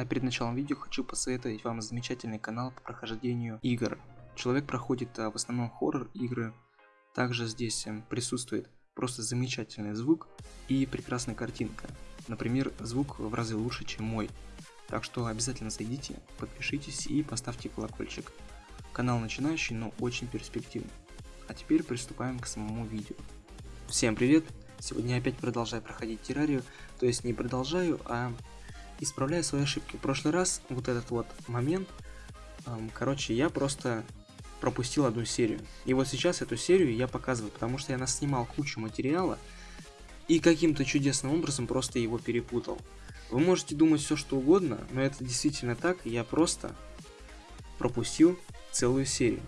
А перед началом видео хочу посоветовать вам замечательный канал по прохождению игр. Человек проходит а, в основном хоррор игры, также здесь а, присутствует просто замечательный звук и прекрасная картинка. Например, звук в разы лучше, чем мой. Так что обязательно зайдите, подпишитесь и поставьте колокольчик. Канал начинающий, но очень перспективный. А теперь приступаем к самому видео. Всем привет! Сегодня опять продолжаю проходить террарию, то есть не продолжаю, а исправляю свои ошибки. В прошлый раз вот этот вот момент, короче, я просто пропустил одну серию. И вот сейчас эту серию я показываю, потому что я наснимал кучу материала и каким-то чудесным образом просто его перепутал. Вы можете думать все что угодно, но это действительно так, я просто пропустил целую серию.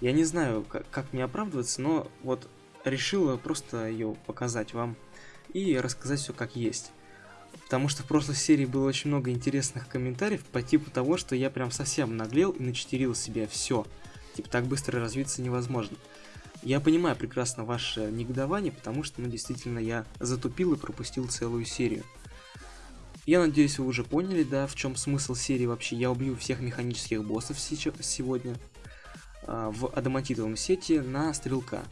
Я не знаю, как, как мне оправдываться, но вот решила просто ее показать вам и рассказать все как есть. Потому что в прошлой серии было очень много интересных комментариев по типу того, что я прям совсем наглел и начетерил себе все. Типа так быстро развиться невозможно. Я понимаю прекрасно ваше негодование, потому что, ну, действительно, я затупил и пропустил целую серию. Я надеюсь, вы уже поняли, да, в чем смысл серии вообще. Я убью всех механических боссов сегодня э, в адамантитовом сете на стрелка.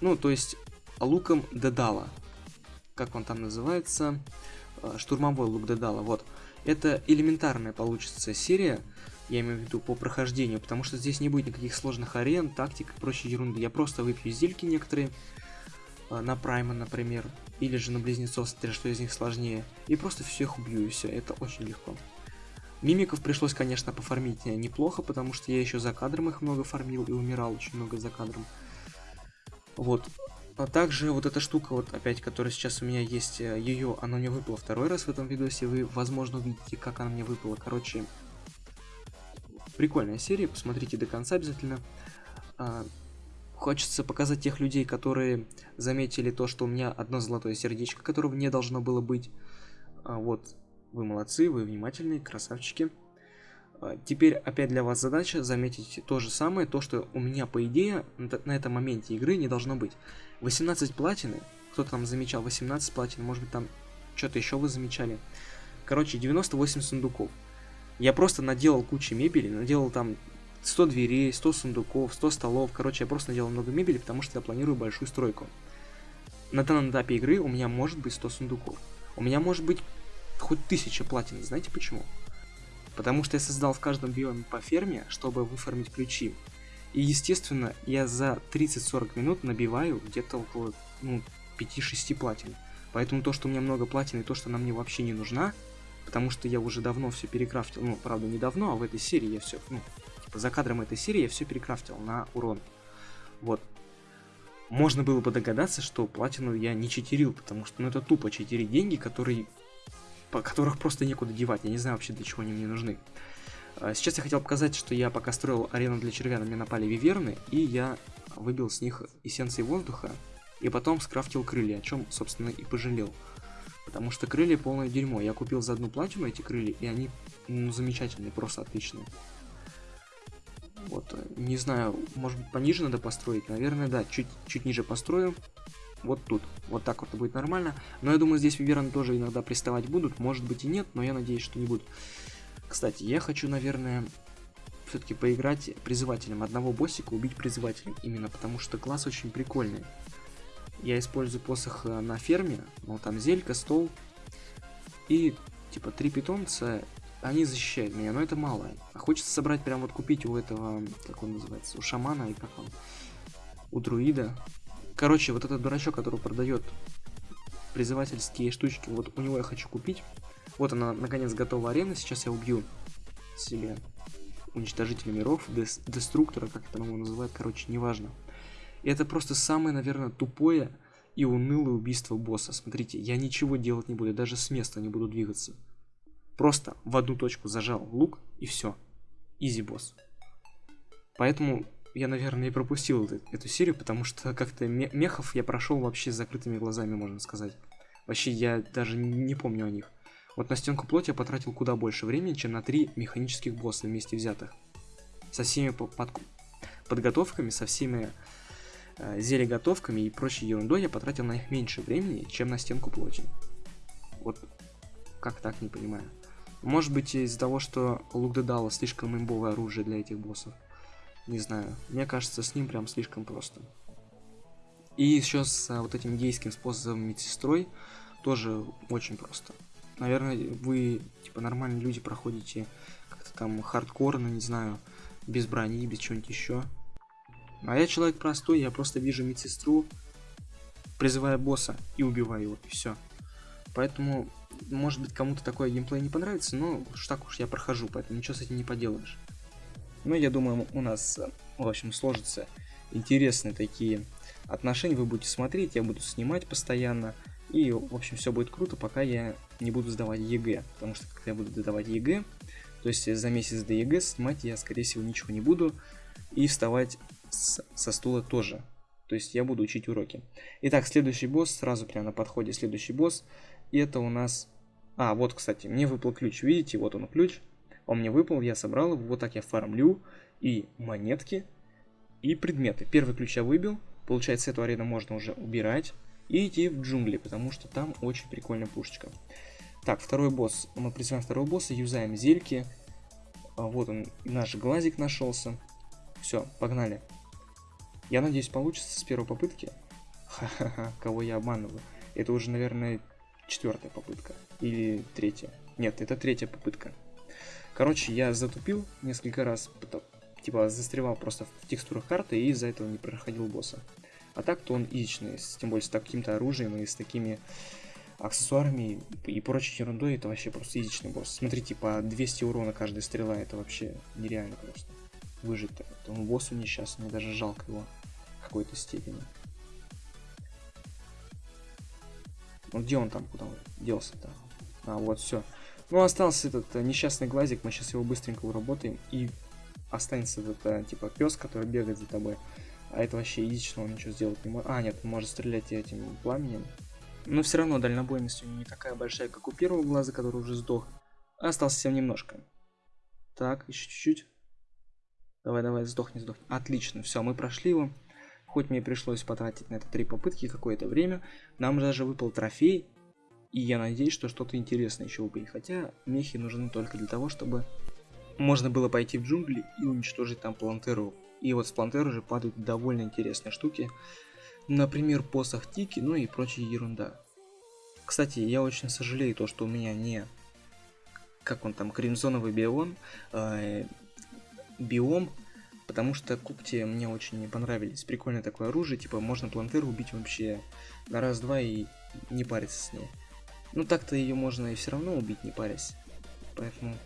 Ну, то есть луком Дедала. Как он там называется? Э, штурмовой лук Дедала, вот. Это элементарная получится серия, я имею в виду по прохождению, потому что здесь не будет никаких сложных арен, тактик и прочей ерунды. Я просто выпью зельки некоторые, э, на Прайма, например, или же на Близнецов, смотря что из них сложнее, и просто всех убью, и все, это очень легко. Мимиков пришлось, конечно, пофармить неплохо, потому что я еще за кадром их много фармил и умирал очень много за кадром. Вот, а также вот эта штука, вот опять, которая сейчас у меня есть, э, ее, она мне выпала второй раз в этом видосе, вы, возможно, увидите, как она мне выпала. Короче, прикольная серия, посмотрите до конца обязательно. А, хочется показать тех людей, которые заметили то, что у меня одно золотое сердечко, которого не должно было быть. А, вот, вы молодцы, вы внимательные, красавчики. А, теперь опять для вас задача заметить то же самое, то, что у меня, по идее, на этом моменте игры не должно быть. 18 платины, кто-то там замечал 18 платин, может быть там что-то еще вы замечали. Короче, 98 сундуков. Я просто наделал кучу мебели, наделал там 100 дверей, 100 сундуков, 100 столов. Короче, я просто наделал много мебели, потому что я планирую большую стройку. На данном этапе игры у меня может быть 100 сундуков. У меня может быть хоть 1000 платин. Знаете почему? Потому что я создал в каждом биоме по ферме, чтобы выформить ключи. И естественно, я за 30-40 минут набиваю где-то около ну, 5-6 платин. Поэтому то, что у меня много платин и то, что она мне вообще не нужна, потому что я уже давно все перекрафтил, ну, правда, не давно, а в этой серии я все, ну, типа за кадром этой серии я все перекрафтил на урон. Вот. Можно было бы догадаться, что платину я не читерил, потому что, ну, это тупо читерить деньги, которые по которых просто некуда девать. Я не знаю вообще, для чего они мне нужны. А, сейчас я хотел показать, что я пока строил арену для червя, на меня напали виверны, и я выбил с них эссенции воздуха, и потом скрафтил крылья, о чем, собственно, и пожалел. Потому что крылья полное дерьмо. Я купил за одну платину эти крылья, и они ну, замечательные, просто отличные. Вот, э, не знаю, может быть пониже надо построить, наверное, да, чуть, чуть ниже построю вот тут. Вот так вот будет нормально. Но я думаю, здесь Виверны тоже иногда приставать будут. Может быть и нет, но я надеюсь, что не будут. Кстати, я хочу, наверное, все-таки поиграть призывателем. Одного боссика убить призывателем. Именно потому что класс очень прикольный. Я использую посох э, на ферме. Ну, там зелька, стол. И, типа, три питомца. Они защищают меня, но это мало. А хочется собрать, прям вот купить у этого, как он называется, у шамана и как он, у друида Короче, вот этот дурачок, который продает призывательские штучки, вот у него я хочу купить. Вот она, наконец, готова арена. Сейчас я убью себе уничтожителя миров, дес деструктора, как это его называют, короче, неважно. И это просто самое, наверное, тупое и унылое убийство босса. Смотрите, я ничего делать не буду, даже с места не буду двигаться. Просто в одну точку зажал лук и все. Изи босс. Поэтому я, наверное, и пропустил эту, эту серию, потому что как-то мехов я прошел вообще с закрытыми глазами, можно сказать. Вообще, я даже не помню о них. Вот на стенку плоти я потратил куда больше времени, чем на три механических босса вместе взятых. Со всеми под... подготовками, со всеми э, зельеготовками и прочей ерундой я потратил на них меньше времени, чем на стенку плоти. Вот как так, не понимаю. Может быть из-за того, что лук Дедала слишком имбовое оружие для этих боссов. Не знаю. Мне кажется, с ним прям слишком просто. И еще с а, вот этим гейским способом медсестрой тоже очень просто. Наверное, вы, типа, нормальные люди проходите как-то там хардкорно, не знаю, без брони, без чего-нибудь еще. А я человек простой, я просто вижу медсестру, призываю босса и убиваю его, и все. Поэтому, может быть, кому-то такой геймплей не понравится, но уж так уж я прохожу, поэтому ничего с этим не поделаешь. Но я думаю, у нас, в общем, сложатся интересные такие отношения. Вы будете смотреть, я буду снимать постоянно. И, в общем, все будет круто, пока я не буду сдавать ЕГЭ. Потому что, когда я буду сдавать ЕГЭ, то есть за месяц до ЕГЭ снимать я, скорее всего, ничего не буду. И вставать с, со стула тоже. То есть я буду учить уроки. Итак, следующий босс, сразу прямо на подходе следующий босс. И это у нас... А, вот, кстати, мне выпал ключ. Видите, вот он ключ. Он мне выпал, я собрал его. Вот так я фармлю. И монетки, и предметы. Первый ключ я выбил. Получается, эту арену можно уже убирать. И идти в джунгли, потому что там очень прикольная пушечка. Так, второй босс. Мы призываем второго босса, юзаем зельки. А, вот он, наш глазик нашелся. Все, погнали. Я надеюсь, получится с первой попытки. Ха-ха-ха, кого я обманываю. Это уже, наверное, четвертая попытка. Или третья. Нет, это третья попытка. Короче, я затупил несколько раз, типа застревал просто в текстурах карты и из-за этого не проходил босса. А так-то он изичный, тем более с таким-то оружием и с такими аксессуарами и прочей ерундой, это вообще просто изичный босс. Смотрите, по 200 урона каждая стрела, это вообще нереально просто. Выжить-то. Он боссу несчастный, мне даже жалко его в какой-то степени. Ну где он там, куда он делся-то? А, вот, все. Ну, остался этот э, несчастный глазик, мы сейчас его быстренько уработаем и останется этот, э, типа, пес, который бегает за тобой. А это вообще единично, он ничего сделать не может. А, нет, он может стрелять этим пламенем. Но все равно дальнобойность у него не такая большая, как у первого глаза, который уже сдох. Остался совсем немножко. Так, еще чуть-чуть. Давай, давай, сдохни, сдохни. Отлично, все, мы прошли его. Хоть мне пришлось потратить на это три попытки какое-то время, нам даже выпал трофей. И я надеюсь, что что-то интересное еще выпадет. Хотя мехи нужны только для того, чтобы можно было пойти в джунгли и уничтожить там плантеру. И вот с плантеры уже падают довольно интересные штуки. Например, посох Тики, ну и прочая ерунда. Кстати, я очень сожалею то, что у меня не... Как он там, кримзоновый бион, э, биом, потому что кукти мне очень не понравились. Прикольное такое оружие, типа можно плантеру убить вообще на раз-два и не париться с ней. Ну так-то ее можно и все равно убить, не парясь. Поэтому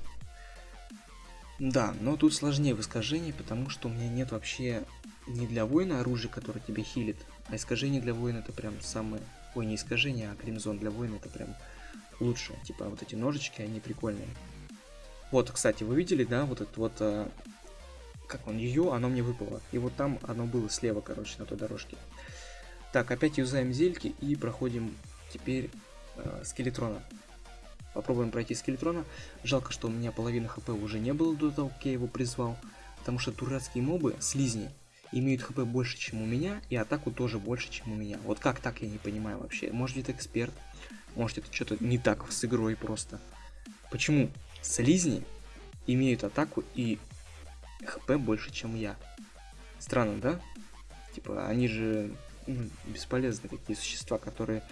да, но тут сложнее в искажении, потому что у меня нет вообще не для воина оружия, которое тебе хилит, а искажение для воина это прям самое... Ой, не искажение, а кримзон для воина это прям лучше. Типа вот эти ножички, они прикольные. Вот, кстати, вы видели, да, вот это вот... А... Как он, ее, оно мне выпало. И вот там оно было слева, короче, на той дорожке. Так, опять юзаем зельки и проходим теперь э, скелетрона. Попробуем пройти скелетрона. Жалко, что у меня половина хп уже не было до того, как я его призвал. Потому что дурацкие мобы, слизни, имеют хп больше, чем у меня, и атаку тоже больше, чем у меня. Вот как так, я не понимаю вообще. Может это эксперт, может это что-то не так с игрой просто. Почему слизни имеют атаку и хп больше, чем я? Странно, да? Типа, они же ну, бесполезные какие существа, которые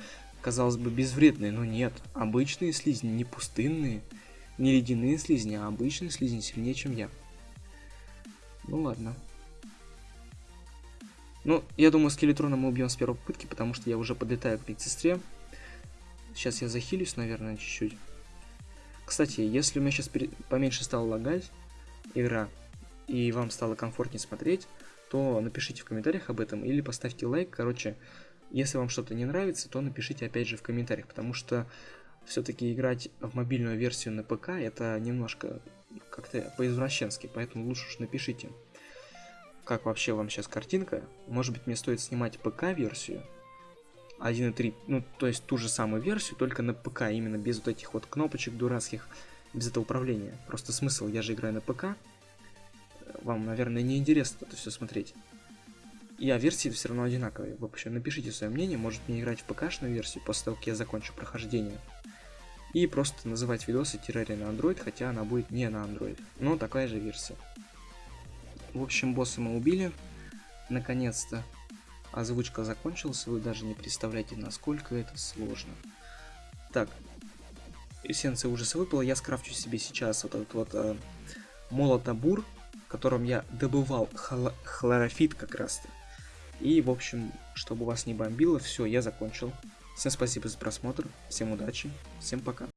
казалось бы, безвредные, но нет. Обычные слизни, не пустынные, не ледяные слизни, а обычные слизни сильнее, чем я. Ну ладно. Ну, я думаю, скелетрона мы убьем с первой попытки, потому что я уже подлетаю к медсестре. Сейчас я захилюсь, наверное, чуть-чуть. Кстати, если у меня сейчас поменьше стало лагать игра, и вам стало комфортнее смотреть, то напишите в комментариях об этом или поставьте лайк. Короче, если вам что-то не нравится, то напишите опять же в комментариях, потому что все-таки играть в мобильную версию на ПК это немножко как-то по-извращенски, поэтому лучше уж напишите, как вообще вам сейчас картинка. Может быть мне стоит снимать ПК-версию 1.3, ну то есть ту же самую версию, только на ПК, именно без вот этих вот кнопочек дурацких, без этого управления. Просто смысл, я же играю на ПК, вам, наверное, не интересно это все смотреть. И а версии все равно одинаковые. В общем, напишите свое мнение, может мне играть в ПК-шную версию после того, как я закончу прохождение. И просто называть видосы террария на Android, хотя она будет не на Android. Но такая же версия. В общем, босса мы убили. Наконец-то озвучка закончилась. Вы даже не представляете, насколько это сложно. Так, эссенция ужаса выпала. Я скрафчу себе сейчас вот этот вот э, молотобур, которым я добывал хло хлорофит как раз-то. И, в общем, чтобы вас не бомбило, все, я закончил. Всем спасибо за просмотр, всем удачи, всем пока.